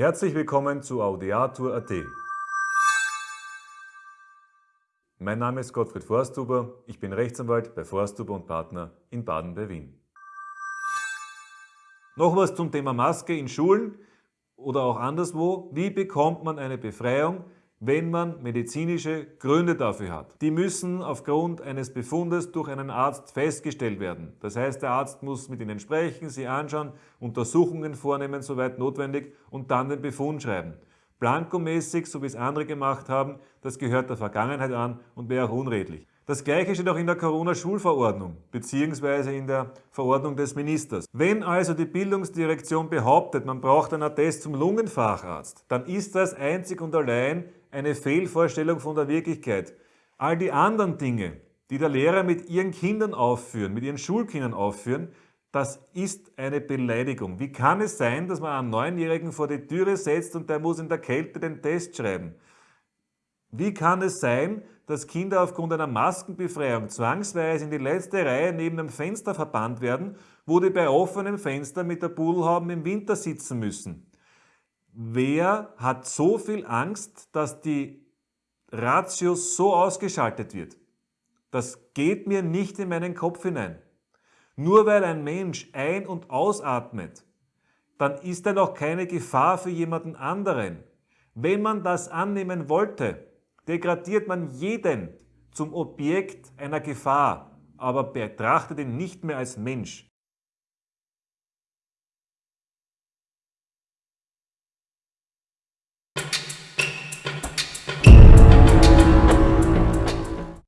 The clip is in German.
Herzlich willkommen zu Audiatur.at. Mein Name ist Gottfried Forsthuber, ich bin Rechtsanwalt bei Forsthuber und Partner in Baden bei Wien. Noch was zum Thema Maske in Schulen oder auch anderswo. Wie bekommt man eine Befreiung, wenn man medizinische Gründe dafür hat? Die müssen aufgrund eines Befundes durch einen Arzt festgestellt werden. Das heißt, der Arzt muss mit ihnen sprechen, sie anschauen, Untersuchungen vornehmen, soweit notwendig und dann den Befund schreiben. Blankomäßig, so wie es andere gemacht haben, das gehört der Vergangenheit an und wäre auch unredlich. Das gleiche steht auch in der Corona-Schulverordnung bzw. in der Verordnung des Ministers. Wenn also die Bildungsdirektion behauptet, man braucht einen Attest zum Lungenfacharzt, dann ist das einzig und allein eine Fehlvorstellung von der Wirklichkeit. All die anderen Dinge, die der Lehrer mit ihren Kindern aufführen, mit ihren Schulkindern aufführen, das ist eine Beleidigung. Wie kann es sein, dass man einen Neunjährigen vor die Türe setzt und der muss in der Kälte den Test schreiben? Wie kann es sein, dass Kinder aufgrund einer Maskenbefreiung zwangsweise in die letzte Reihe neben dem Fenster verbannt werden, wo die bei offenem Fenster mit der Pudelhaube im Winter sitzen müssen? Wer hat so viel Angst, dass die Ratio so ausgeschaltet wird? Das geht mir nicht in meinen Kopf hinein. Nur weil ein Mensch ein- und ausatmet, dann ist er noch keine Gefahr für jemanden anderen. Wenn man das annehmen wollte, degradiert man jeden zum Objekt einer Gefahr, aber betrachtet ihn nicht mehr als Mensch.